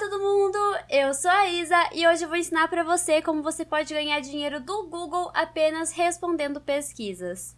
todo mundo, eu sou a Isa e hoje eu vou ensinar pra você como você pode ganhar dinheiro do Google apenas respondendo pesquisas.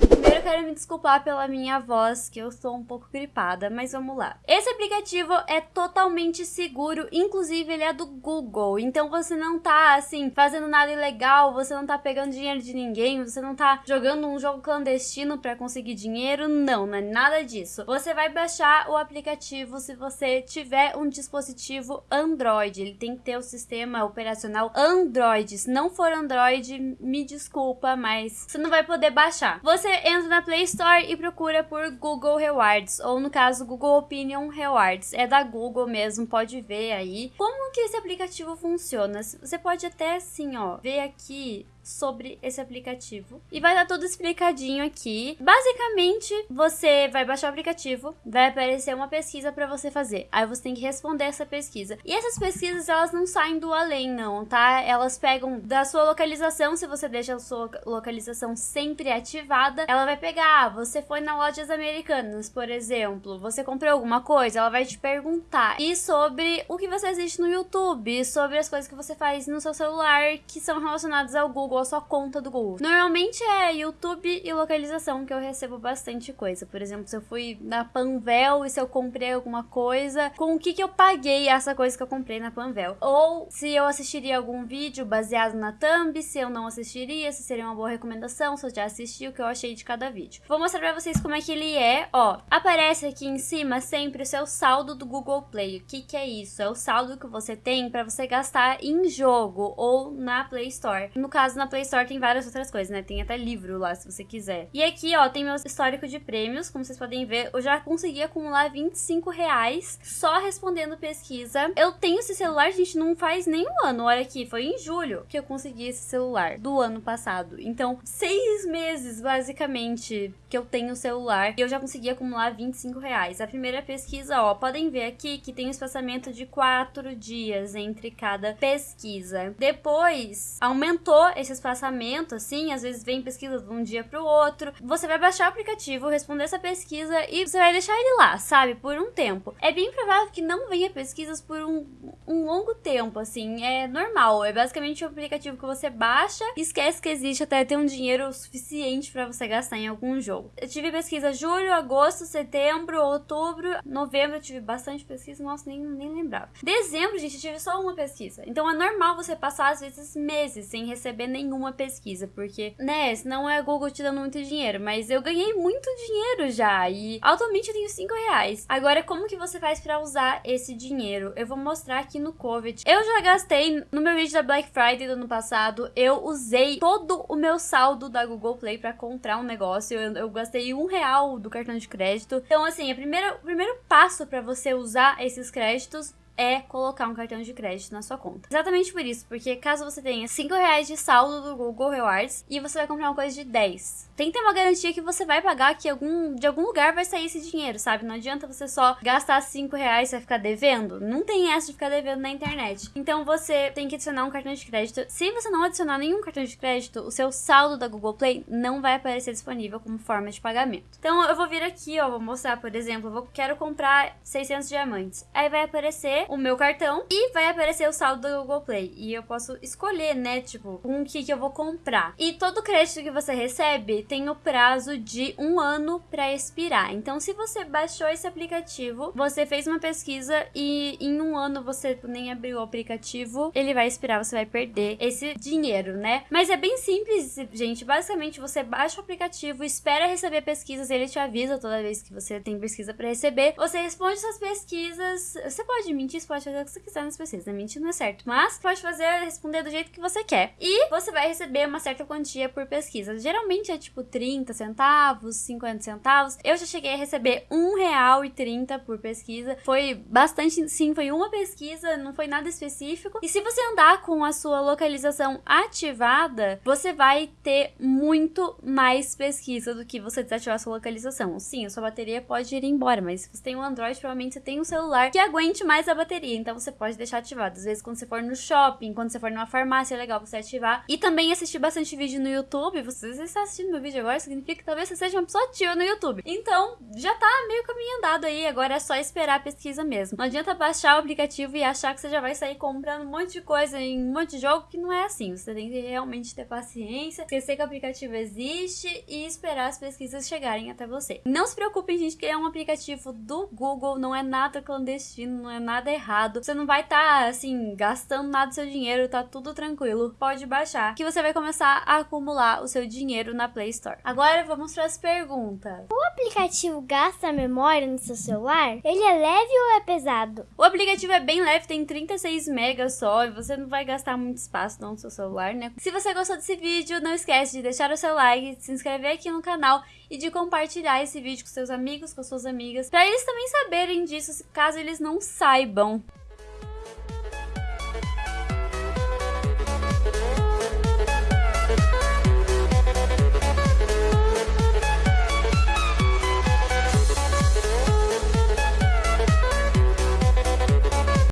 eu quero me desculpar pela minha voz, que eu estou um pouco gripada, mas vamos lá. Esse aplicativo é totalmente seguro, inclusive ele é do Google, então você não tá, assim, fazendo nada ilegal, você não tá pegando dinheiro de ninguém, você não tá jogando um jogo clandestino para conseguir dinheiro, não, não é nada disso. Você vai baixar o aplicativo se você tiver um dispositivo Android, ele tem que ter o sistema operacional Android, se não for Android, me desculpa, mas você não vai poder baixar. Você entra na Play Store e procura por Google Rewards, ou no caso Google Opinion Rewards. É da Google mesmo, pode ver aí. Como que esse aplicativo funciona? Você pode até assim, ó, ver aqui sobre esse aplicativo. E vai estar tudo explicadinho aqui. Basicamente, você vai baixar o aplicativo, vai aparecer uma pesquisa para você fazer. Aí você tem que responder essa pesquisa. E essas pesquisas, elas não saem do além, não, tá? Elas pegam da sua localização, se você deixa a sua localização sempre ativada, ela vai pegar, ah, você foi na lojas americanas, por exemplo, você comprou alguma coisa, ela vai te perguntar. E sobre o que você assiste no YouTube, sobre as coisas que você faz no seu celular que são relacionadas ao Google Google, a sua conta do Google. Normalmente é YouTube e localização que eu recebo bastante coisa. Por exemplo, se eu fui na Panvel e se eu comprei alguma coisa, com o que, que eu paguei essa coisa que eu comprei na Panvel. Ou se eu assistiria algum vídeo baseado na thumb, se eu não assistiria, se seria uma boa recomendação, se eu já assisti, o que eu achei de cada vídeo. Vou mostrar pra vocês como é que ele é. Ó, aparece aqui em cima sempre o seu saldo do Google Play. O que que é isso? É o saldo que você tem para você gastar em jogo ou na Play Store. No caso, na Play Store tem várias outras coisas, né? Tem até livro lá, se você quiser. E aqui, ó, tem meu histórico de prêmios. Como vocês podem ver, eu já consegui acumular 25 reais só respondendo pesquisa. Eu tenho esse celular, gente, não faz nem um ano. Olha aqui, foi em julho que eu consegui esse celular do ano passado. Então, seis meses, basicamente, que eu tenho o celular. E eu já consegui acumular 25 reais. A primeira pesquisa, ó, podem ver aqui que tem um espaçamento de quatro dias entre cada pesquisa. Depois, aumentou esse esse espaçamento, assim, às vezes vem pesquisa de um dia pro outro. Você vai baixar o aplicativo, responder essa pesquisa e você vai deixar ele lá, sabe? Por um tempo. É bem provável que não venha pesquisas por um, um longo tempo, assim, é normal. É basicamente um aplicativo que você baixa, esquece que existe até ter um dinheiro suficiente para você gastar em algum jogo. Eu tive pesquisa julho, agosto, setembro, outubro, novembro eu tive bastante pesquisa, nossa, nem, nem lembrava. Dezembro, gente, eu tive só uma pesquisa. Então é normal você passar às vezes meses sem receber nenhuma pesquisa, porque, né, não é a Google te dando muito dinheiro, mas eu ganhei muito dinheiro já e atualmente eu tenho 5 reais. Agora, como que você faz para usar esse dinheiro? Eu vou mostrar aqui no COVID. Eu já gastei, no meu vídeo da Black Friday do ano passado, eu usei todo o meu saldo da Google Play para comprar um negócio. Eu, eu, gastei um real do cartão de crédito. Então, assim, a primeira, o primeiro passo para você usar esses créditos é colocar um cartão de crédito na sua conta. Exatamente por isso, porque caso você tenha 5 reais de saldo do Google Rewards e você vai comprar uma coisa de 10, tem que ter uma garantia que você vai pagar que algum, de algum lugar vai sair esse dinheiro, sabe? Não adianta você só gastar 5 reais e vai ficar devendo. Não tem essa de ficar devendo na internet. Então você tem que adicionar um cartão de crédito. Se você não adicionar nenhum cartão de crédito, o seu saldo da Google Play não vai aparecer disponível como forma de pagamento. Então eu vou vir aqui, ó, vou mostrar, por exemplo, eu vou, quero comprar 600 diamantes. Aí vai aparecer o meu cartão e vai aparecer o saldo do Google Play. E eu posso escolher, né, tipo, o que, que eu vou comprar. E todo crédito que você recebe tem o prazo de um ano para expirar. Então, se você baixou esse aplicativo, você fez uma pesquisa e em um ano você nem abriu o aplicativo, ele vai expirar, você vai perder esse dinheiro, né? Mas é bem simples, gente. Basicamente, você baixa o aplicativo, espera receber pesquisas, ele te avisa toda vez que você tem pesquisa para receber. Você responde suas pesquisas. Você pode mentir, você pode fazer o que você quiser nas pesquisas. Né? Mentir não é certo, mas pode fazer responder do jeito que você quer. E você vai receber uma certa quantia por pesquisa. Geralmente é tipo 30 centavos, 50 centavos. Eu já cheguei a receber R$1,30 por pesquisa. Foi bastante, sim, foi uma pesquisa, não foi nada específico. E se você andar com a sua localização ativada, você vai ter muito mais pesquisa do que você desativar sua localização. Sim, a sua bateria pode ir embora, mas se você tem um Android, provavelmente você tem um celular que aguente mais a bateria, então você pode deixar ativado. Às vezes, quando você for no shopping, quando você for numa farmácia, é legal você ativar. E também assistir bastante vídeo no YouTube. Você, você está assistindo meu vídeo agora, significa que talvez você seja uma pessoa ativa no YouTube. Então, já tá meio caminho andado aí, agora é só esperar a pesquisa mesmo. Não adianta baixar o aplicativo e achar que você já vai sair comprando um monte de coisa em um monte de jogo, que não é assim. Você tem que realmente ter paciência, esquecer que o aplicativo existe e esperar as pesquisas chegarem até você. Não se preocupem, gente, que é um aplicativo do Google, não é nada clandestino, não é nada errado. Você não vai estar, tá, assim, gastando nada do seu dinheiro, tá tudo tranquilo. Pode baixar, que você vai começar a acumular o seu dinheiro na Play Store. Agora vamos para as perguntas. O aplicativo gasta memória no seu celular? Ele é leve ou é pesado? O aplicativo é bem leve, tem 36 megas só, e você não vai gastar muito espaço não no seu celular, né? Se você gostou desse vídeo, não esquece de deixar o seu like, de se inscrever aqui no canal e de compartilhar esse vídeo com seus amigos, com suas amigas, para eles também saberem disso, caso eles não saibam órgão